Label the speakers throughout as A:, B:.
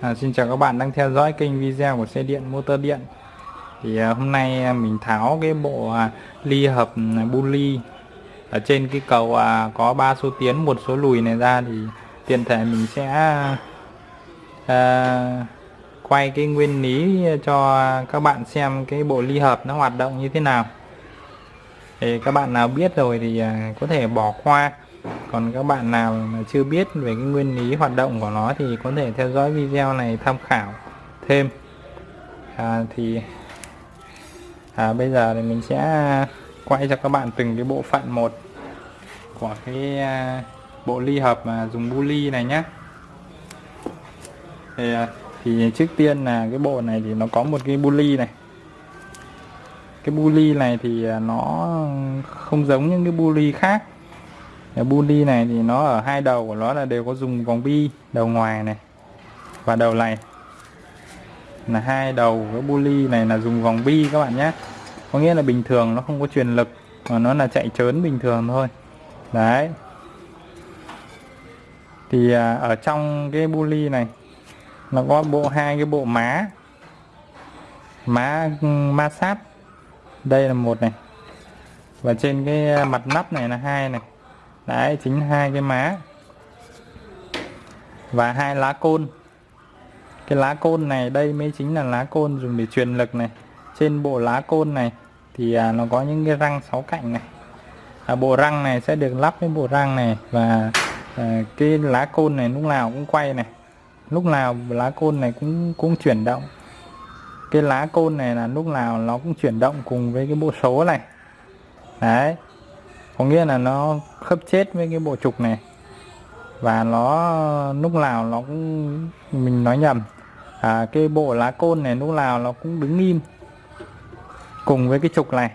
A: À, xin chào các bạn đang theo dõi kênh video của xe điện motor điện. Thì à, hôm nay à, mình tháo cái bộ à, ly hợp ừ, à, bully ở trên cái cầu à, có ba số tiến một số lùi này ra thì tiện thể mình sẽ à, quay cái nguyên lý cho các bạn xem cái bộ ly hợp nó hoạt động như thế nào. Thì các bạn nào biết rồi thì à, có thể bỏ qua còn các bạn nào mà chưa biết về cái nguyên lý hoạt động của nó thì có thể theo dõi video này tham khảo thêm. À, thì à, bây giờ thì mình sẽ quay cho các bạn từng cái bộ phận một của cái à, bộ ly hợp mà dùng bu ly này nhé thì, à, thì trước tiên là cái bộ này thì nó có một cái bu ly này. Cái bu ly này thì à, nó không giống những cái bu ly khác cái đi này thì nó ở hai đầu của nó là đều có dùng vòng bi, đầu ngoài này và đầu này. Là hai đầu cái bully này là dùng vòng bi các bạn nhé. Có nghĩa là bình thường nó không có truyền lực mà nó là chạy trớn bình thường thôi. Đấy. Thì à, ở trong cái bully này nó có bộ, hai cái bộ má. Má ma sát. Đây là một này. Và trên cái à, mặt nắp này là hai này đấy chính hai cái má. Và hai lá côn. Cái lá côn này đây mới chính là lá côn dùng để truyền lực này. Trên bộ lá côn này thì à, nó có những cái răng sáu cạnh này. À, bộ răng này sẽ được lắp với bộ răng này và à, cái lá côn này lúc nào cũng quay này. Lúc nào lá côn này cũng cũng chuyển động. Cái lá côn này là lúc nào nó cũng chuyển động cùng với cái bộ số này. Đấy có nghĩa là nó khớp chết với cái bộ trục này. Và nó lúc nào nó cũng mình nói nhầm à, cái bộ lá côn này lúc nào nó cũng đứng im cùng với cái trục này.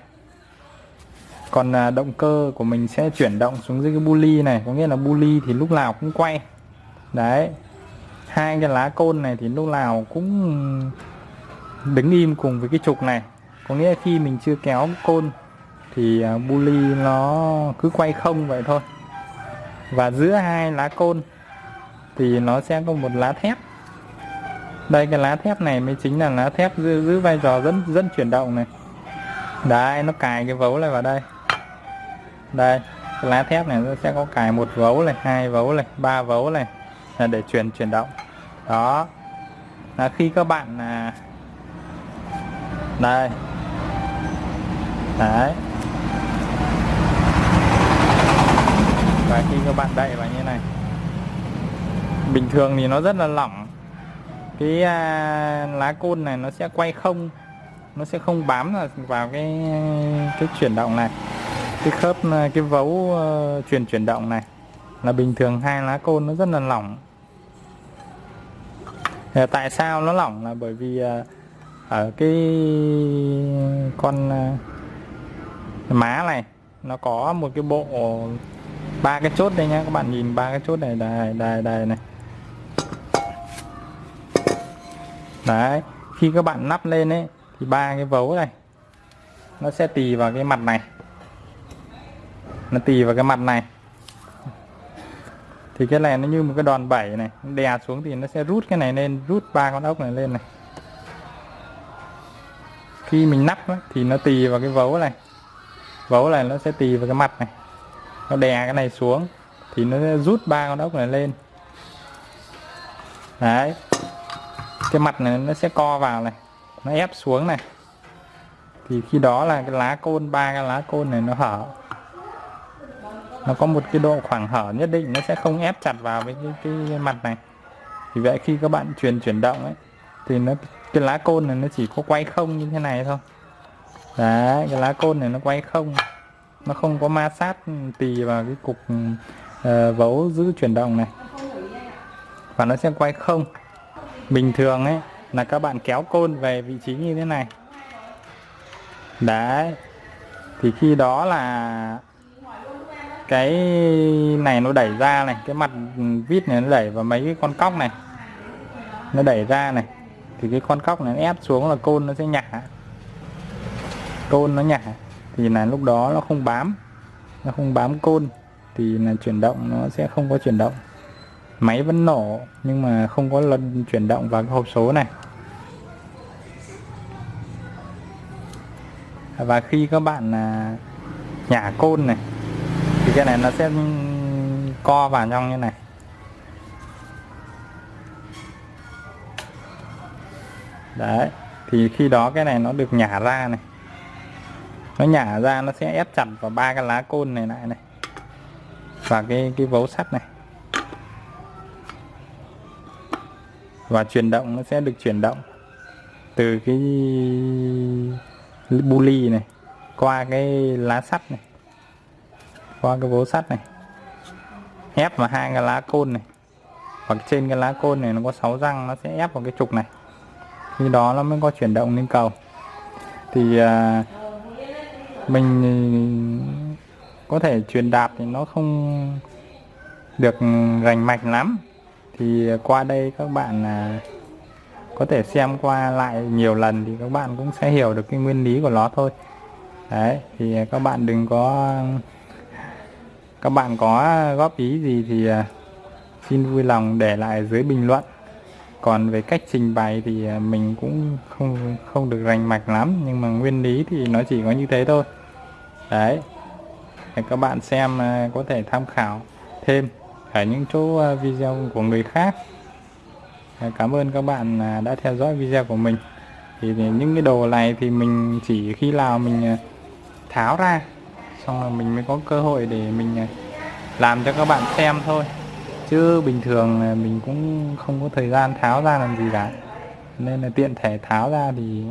A: Còn à, động cơ của mình sẽ chuyển động xuống dưới cái bu này. Có nghĩa là bu thì lúc nào cũng quay. Đấy. Hai cái lá côn này thì lúc nào cũng đứng im cùng với cái trục này. Có nghĩa khi mình chưa kéo côn thì à, bully nó cứ quay không vậy thôi. Và giữa hai lá côn thì nó sẽ có một lá thép. Đây cái lá thép này mới chính là lá thép giữ, giữ vai trò dẫn dẫn chuyển động này. Đấy nó cài cái vấu này vào đây. Đây cái lá thép này nó sẽ có cài một vấu này hai vấu này ba vấu này là để chuyển chuyển động. Đó. Là khi các bạn là đây. Đấy. Và khi các bạn đậy vào như này. Bình thường thì nó rất là lỏng. Cái à, lá côn này nó sẽ quay không nó sẽ không bám vào cái cái chuyển động này. Cái khớp à, cái vấu ờ, uh, chuyển chuyển động này là bình thường hai lá côn nó rất là lỏng. À, tại sao nó lỏng là bởi vì uh, ở cái con uh, má này nó có một cái bộ ba cái chốt đây nhá các bạn nhìn ba cái chốt này đây đây đây này. Đấy khi các bạn nắp lên ấy thì ba cái vấu này nó sẽ tì vào cái mặt này. Nó tì vào cái mặt này. Thì cái này nó như một cái đòn bẩy này đè xuống thì nó sẽ rút cái này lên rút ba con ốc này lên này. Khi mình nắp ấy, thì nó tì vào cái vấu này. Vấu này nó sẽ tì vào cái mặt này nó đè cái này xuống thì nó rút ba con ốc này lên. Đấy. Cái mặt này nó sẽ co vào này nó ép xuống này. Thì khi đó là cái lá côn ba cái lá côn này nó hở. Nó có một cái độ khoảng hở nhất định nó sẽ không ép chặt vào với cái, cái mặt này. Thì vậy khi các bạn truyền chuyển động ấy thì nó cái lá côn này nó chỉ có quay không như thế này thôi. Đấy cái lá côn này nó quay không nó không có ma sát tì vào cái cục uh, vấu giữ chuyển động này. Và nó sẽ quay không. Bình thường ấy là các bạn kéo côn về vị trí như thế này. Đấy. Thì khi đó là cái này nó đẩy ra này cái mặt vít này nó đẩy vào mấy cái con cóc này. Nó đẩy ra này. Thì cái con cóc này nó ép xuống là côn nó sẽ nhả. Côn nó nhả thì là lúc đó nó không bám, nó không bám côn, thì là chuyển động nó sẽ không có chuyển động. Máy vẫn nổ, nhưng mà không có lần chuyển động vào cái hộp số này. Và khi các bạn là nhả côn này, thì cái này nó sẽ co vào trong như này. Đấy, thì khi đó cái này nó được nhả ra này nó nhả ra nó sẽ ép chặt vào ba cái lá côn này lại này. Và cái cái vấu sắt này. Và chuyển động nó sẽ được chuyển động từ cái buli này qua cái lá sắt này qua cái vố sắt này. Ép vào hai cái lá côn này. Hoặc trên cái lá côn này nó có 6 răng nó sẽ ép vào cái trục này. Khi đó nó mới có chuyển động lên cầu. Thì uh, mình có thể truyền đạt thì nó không được rành mạch lắm. Thì qua đây các bạn à, có thể xem qua lại nhiều lần thì các bạn cũng sẽ hiểu được cái nguyên lý của nó thôi. Đấy, thì các bạn đừng có, các bạn có góp ý gì thì à, xin vui lòng để lại dưới bình luận. Còn về cách trình bày thì à, mình cũng không không được rành mạch lắm, nhưng mà nguyên lý thì nó chỉ có như thế thôi đấy. Để các bạn xem à, có thể tham khảo thêm ở những chỗ à, video của người khác. Dạ, cảm ơn các bạn à, đã theo dõi video của mình. Thì những cái đồ này thì mình chỉ khi nào mình tháo ra, xong rồi mình mới có cơ hội để mình làm cho các bạn xem thôi. Chứ bình thường mình cũng không có thời gian tháo ra làm gì cả. Nên là tiện thể tháo ra thì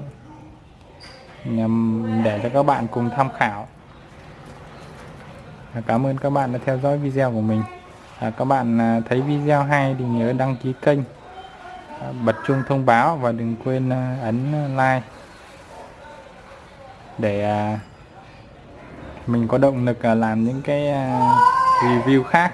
A: để cho các bạn cùng tham khảo. Dạ, cảm ơn các bạn đã theo dõi video của mình. À, các bạn à, thấy video hay thì nhớ đăng ký kênh. À, bật chuông thông báo và đừng quên à, ấn like để à, mình có động lực à, làm những cái à, review khác.